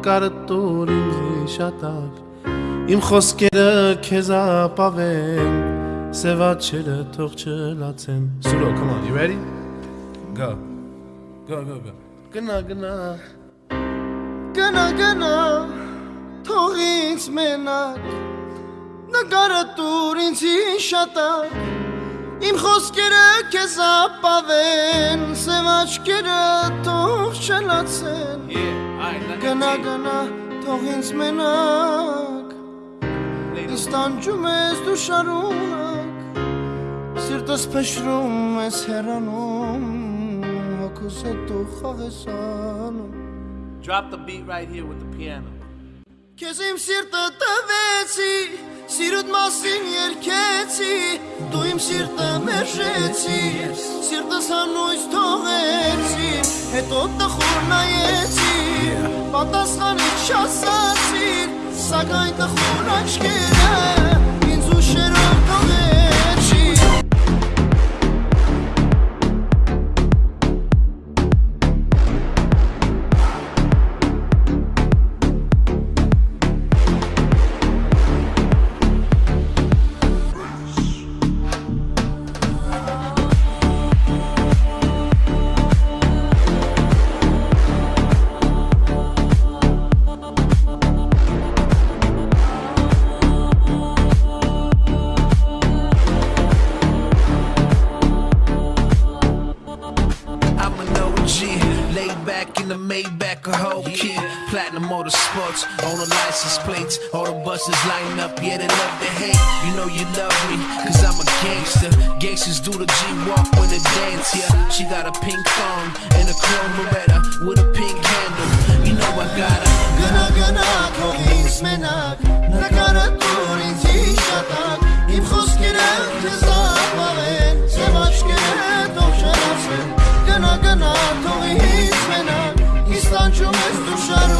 նկարը տուր ինձի շատակ Իմ խոսքերը քեզ ապավեն Սևաչերը թող չլացեն Սուրո, come on, you ready? Go Go, go, go Գնա, գնա Գնա, գնա Թող ինձ մենակ Նկարը տուր ինձի շատակ Իմ խոսքերը քեզ ապավեն, սև աչքերը թող չլացեն։ Գնա գնա, թող ինձ մենակ։ Ինձ տանջում ես դու շարունակ։ Սիրտս փշրում ես հեռանում, հոգուս հետ դու խաղես անում։ Drop the beat right here with the piano. Քեզ իմ սիրտը տվեցի, սիրուտ մասին երկեցի, դու իմ սիրտը մերժեցի, սիրտս հանույց թողեցի, հետո տխուր նայեցի, պատասխանից չասացիր, սակայն տխուր աչքերը love me, cause I'm a gangster. Gangsters do the G walk when they dance, yeah. She got a pink thong and a chrome Beretta with a pink handle. You know I got her. Gonna, gonna, koks med nack. Nackar ett år i t-shirtack. Im skjutskrädd till sommaren. Se vart skrädd och känna sig. Gonna, gonna, tog i his med nack. Island som är stor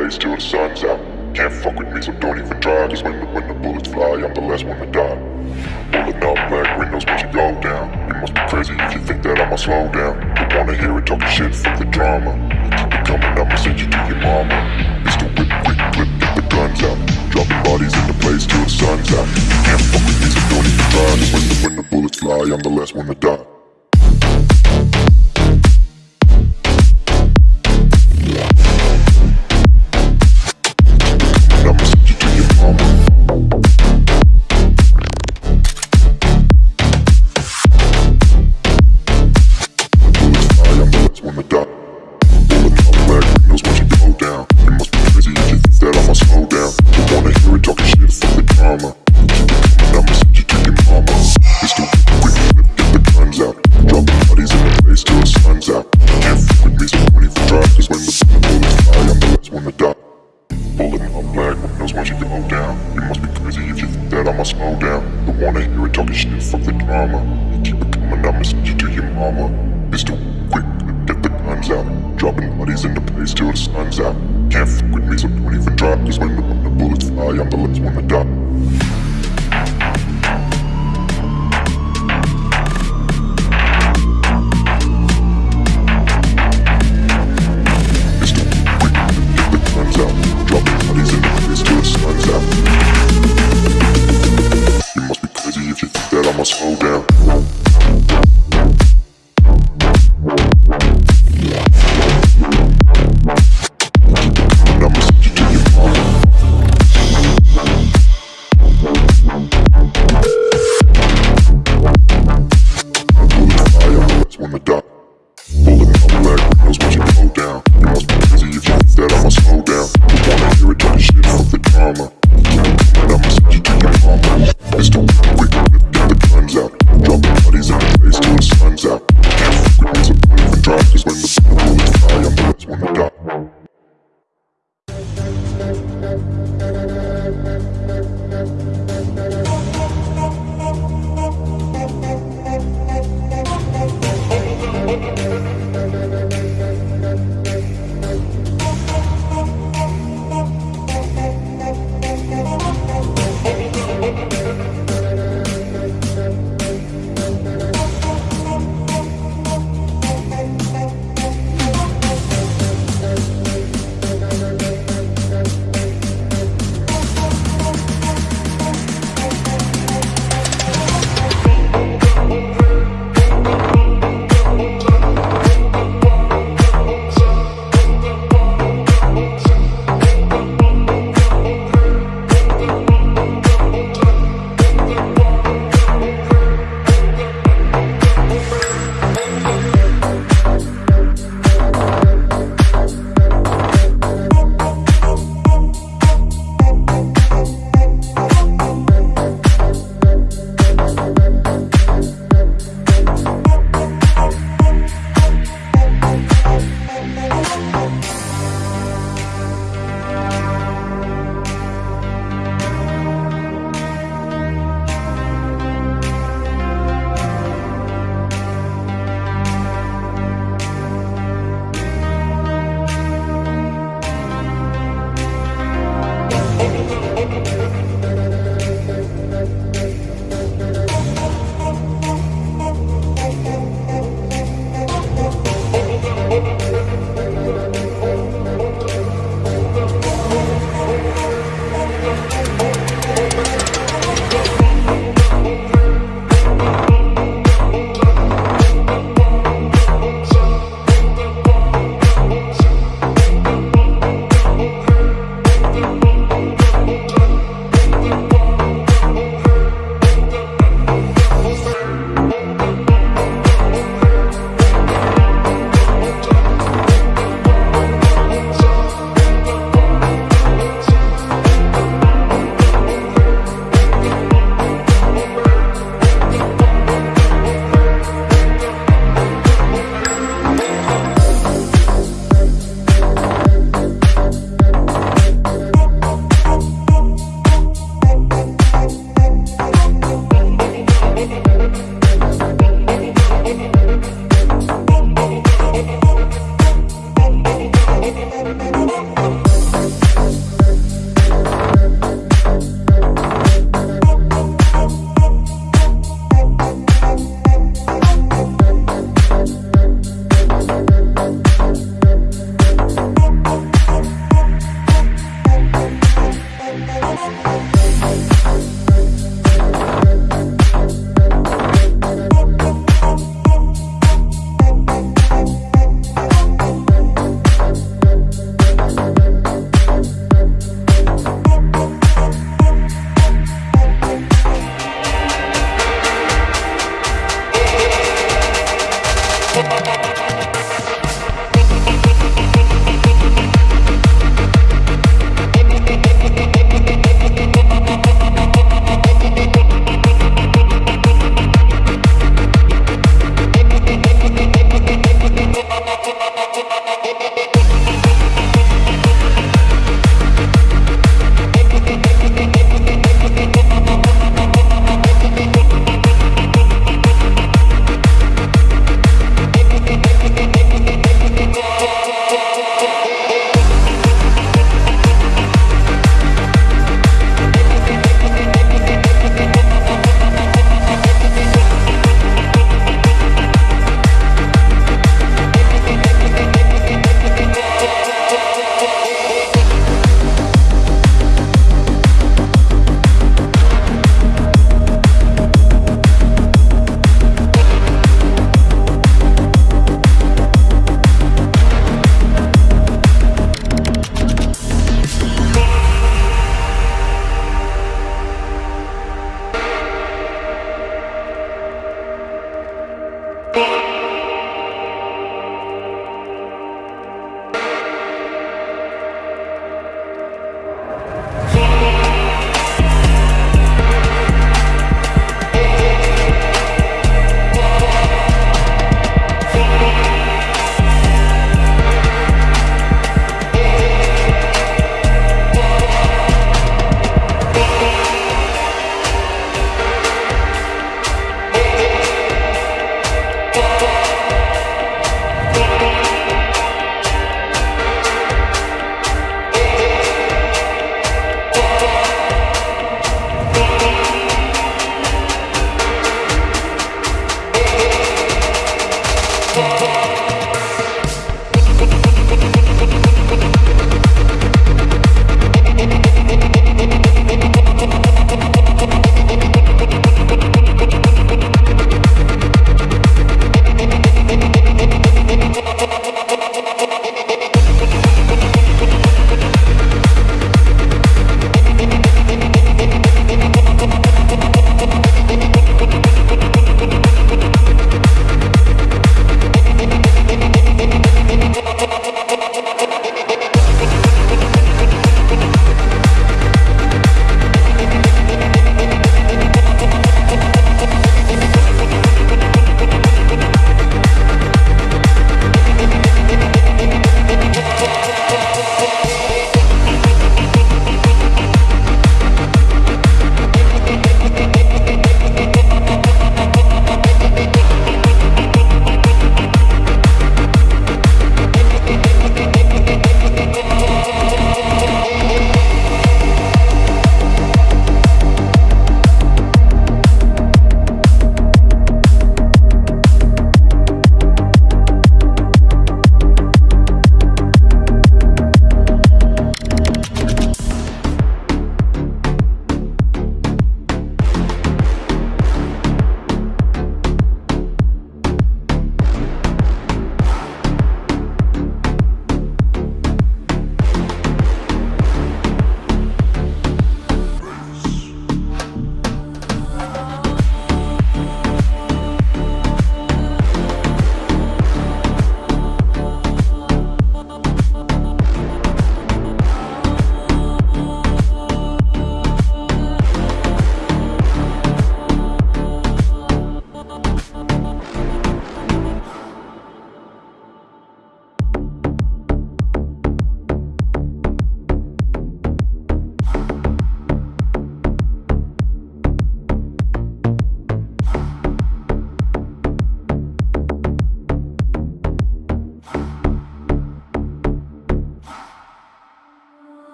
place till the sun's out. Can't fuck with me, so don't even try. Cause when the, when the bullets fly, I'm the last one to die. Pulling up black windows when you go down. You must be crazy if you think that I'ma slow down. Don't wanna hear it talking shit, fuck the drama. Keep it coming, I'ma send you to your mama. It's the whip, quick, clip, get the guns out. Dropping bodies in the place till the sun's out. Can't fuck with me, so don't even try. Cause when the, when the bullets fly, I'm the last one to die. it, I'ma slow down.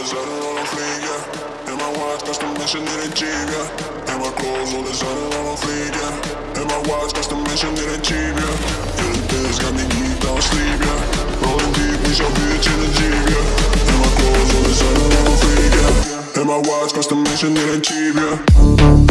designer on a fleek, yeah. And my watch custom mission in a Jeep, yeah. And my clothes all designer on a fleek, yeah. And my watch custom mission in a Jeep, yeah. Yeah, the biz got me geeked, I don't sleep, yeah. Rolling deep, with your bitch in a Jeep, yeah. And my clothes all designer on a fleek, yeah. And my watch custom mission in a Jeep, yeah.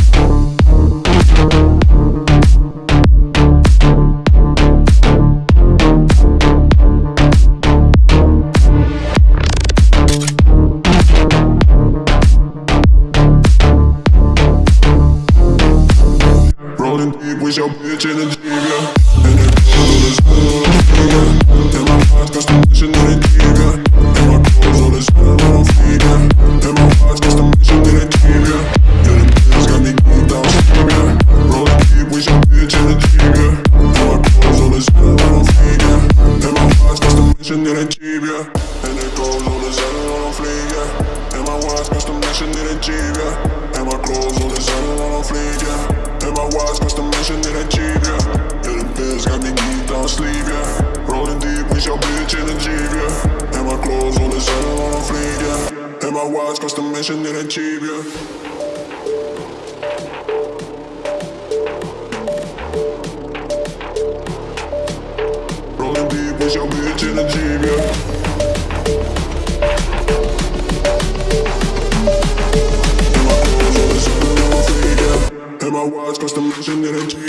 Generation.